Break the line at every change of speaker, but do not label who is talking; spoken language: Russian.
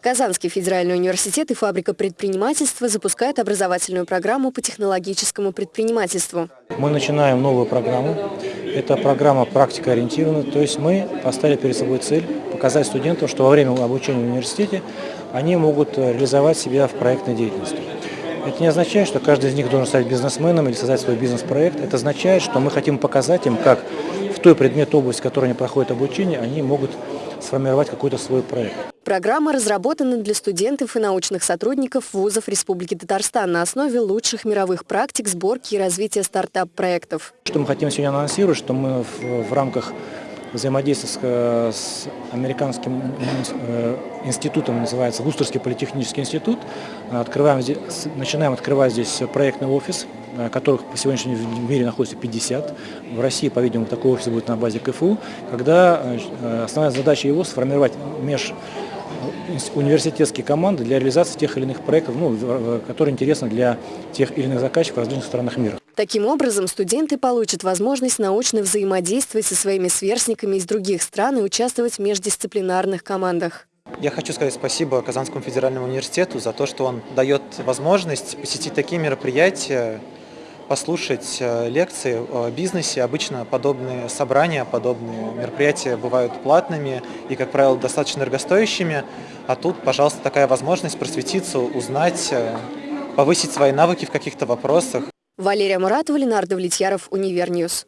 Казанский федеральный университет и фабрика предпринимательства запускают образовательную программу по технологическому предпринимательству.
Мы начинаем новую программу. Это программа практика ориентирована, то есть мы поставили перед собой цель показать студентам, что во время обучения в университете они могут реализовать себя в проектной деятельности. Это не означает, что каждый из них должен стать бизнесменом или создать свой бизнес-проект. Это означает, что мы хотим показать им, как в той предмет области, в которой они проходят обучение, они могут сформировать какой-то свой проект.
Программа разработана для студентов и научных сотрудников вузов Республики Татарстан на основе лучших мировых практик сборки и развития стартап-проектов.
Что мы хотим сегодня анонсировать, что мы в, в рамках взаимодействия с, с американским э, институтом, называется Вустерский политехнический институт, открываем здесь, начинаем открывать здесь проектный офис, э, которых по сегодняшнему в мире находится 50. В России, по-видимому, такой офис будет на базе КФУ, когда э, основная задача его сформировать меж университетские команды для реализации тех или иных проектов, ну, которые интересны для тех или иных заказчиков в различных странах мира.
Таким образом, студенты получат возможность научно взаимодействовать со своими сверстниками из других стран и участвовать в междисциплинарных командах.
Я хочу сказать спасибо Казанскому федеральному университету за то, что он дает возможность посетить такие мероприятия, послушать э, лекции о бизнесе. Обычно подобные собрания, подобные мероприятия бывают платными и, как правило, достаточно дорогостоящими. А тут, пожалуйста, такая возможность просветиться, узнать, э, повысить свои навыки в каких-то вопросах.
Валерия Муратова, Ленардо Влетьяров, Univer News.